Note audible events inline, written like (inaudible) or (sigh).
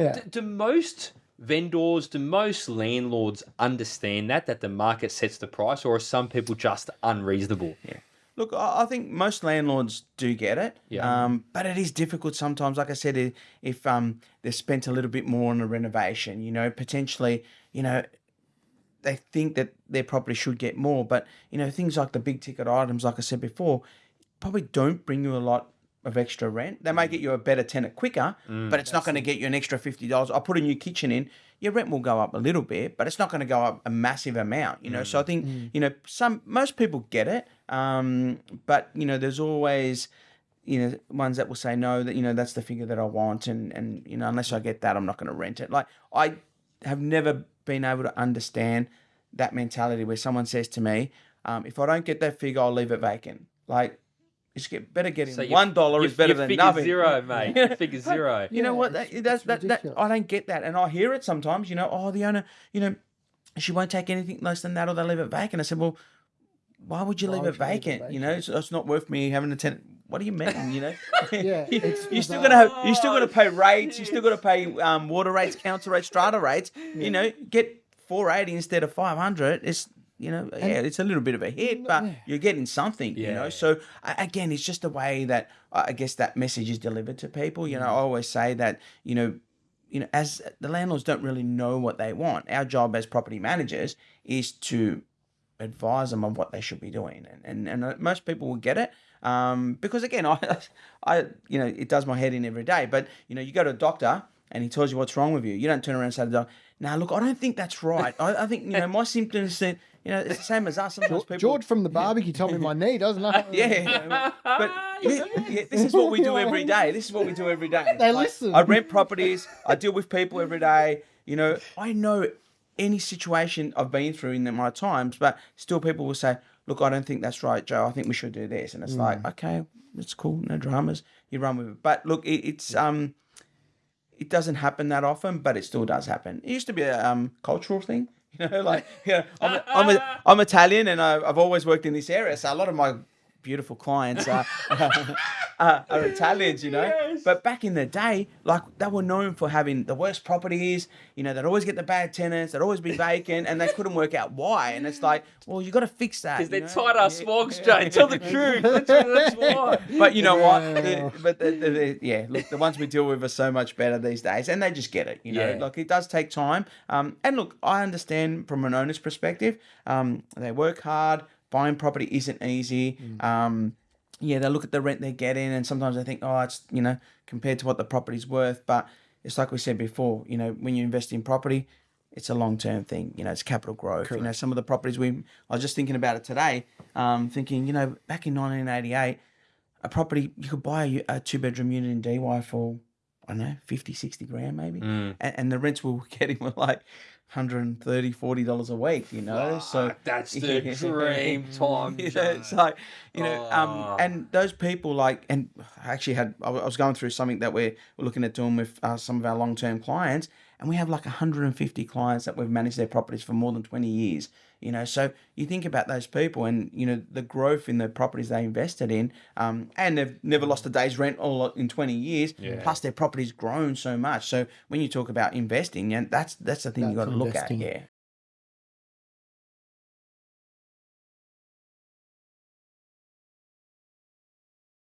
Yeah. Do, do most vendors, do most landlords understand that that the market sets the price, or are some people just unreasonable? Yeah. Look, I think most landlords do get it. Yeah. Um, but it is difficult sometimes. Like I said, if um they've spent a little bit more on a renovation, you know, potentially, you know, they think that their property should get more. But you know, things like the big ticket items, like I said before, probably don't bring you a lot of extra rent. They may get you a better tenant quicker, but it's not going to get you an extra fifty dollars. I put a new kitchen in. Your rent will go up a little bit, but it's not going to go up a massive amount. You know, so I think you know some most people get it, um, but you know, there's always you know ones that will say no that you know that's the figure that I want, and and you know unless I get that, I'm not going to rent it. Like I have never been able to understand that mentality where someone says to me, um, if I don't get that figure, I'll leave it vacant. Like, it's get better getting So one dollar is better you than figure nothing. zero, (laughs) mate. You figure zero. You know what? That, it's- that's it's that, that. ridiculous. I don't get that, and I hear it sometimes. You know, oh, the owner, you know, she won't take anything less than that, or they'll leave it vacant. I said, well, why would you Why leave would it you leave it vacant? You know, it's, it's not worth me having a tenant. What do you mean? You know, (laughs) Yeah, (laughs) you, it's you're still bizarre. gonna have, you're still gonna pay rates. You're still gonna pay um, water rates, council rates, strata rates. You know, get 480 instead of 500. It's you know, yeah, it's a little bit of a hit, but yeah. you're getting something. You know, so again, it's just the way that I I guess that message is delivered to people. You know, I always say that you know you know, as the landlords don't really know what they want. Our job as property managers is to advise them on what they should be doing, and and, and uh, most people will get it. Um, because again, (laughs) I, I, you know, it does my head in every day. But you know, you go to a doctor and he tells you what's wrong with you. You don't turn around and say to the doctor, "Now, look, I don't think that's right. I, I think you know my symptoms that you know it's the same as us. Sometimes people, George from the barbecue told me my knee doesn't (laughs) know. yeah, (laughs) but yeah, (laughs) yeah, this is what we do every day. This is what we do every day. They Like, listen. I rent properties. I deal with people every day. You know, I know any situation I've been through in my times, but still people will say, "Look, I don't think that's right, Joe. I think we should do this." And it's like, okay, it's cool, no dramas. You run with it. But look, it, it's um, it doesn't happen that often, but it still does happen. It used to be a um cultural thing. (laughs) You know, like yeah, I'm a, I'm, a, (laughs) I'm Italian and I, I've always worked in this area, so a lot of my beautiful clients are, (laughs) are, are Italians, you know. Yes. But back in the day, like they were known for having the worst properties. You know, they'd always get the bad tenants. They'd always be vacant, and they couldn't work out why. And it's like, well, you got to fix that. Because they're know? tight ass Yeah. smogs, Jay. Tell the truth. That's, that's why. But you know what? Yeah. The- but the, the, the- yeah, look, the ones we deal with are so much better these days, and they just get it. You know, Yeah. like it does take time. Um, and look, I understand from an owner's perspective. Um, they work hard. Buying property isn't easy. Um, yeah, they look at the rent they're getting, and sometimes they think, oh, it's you know compared to what the property's worth. But it's like we said before. You know, when you invest in property, it's a long term thing. You know, it's capital growth. You know, some of the properties we I was just thinking about it today. Um, thinking, you know, back in 1988, a property you could buy a, a two bedroom unit in Dee Why for I don't know 50, 60 grand maybe, Mm. and, and the rents we were (laughs) getting were like 130 40 dollars a week. You know, so (laughs) that's the (laughs) Yeah. dream time. (laughs) you know, Jay. it's like you know, Oh. um, and those people like, and I actually had I was going through something that we're, we're looking at doing with uh, some of our long term clients, and we have like 150 clients that we've managed their properties for more than 20 years. You know, so you think about those people, and you know the growth in the properties they invested in, um, and they've never lost a day's rent all in 20 years. Yeah. Plus, their property's grown so much. So when you talk about investing, yeah, that's that's the thing you got to look at. Yeah,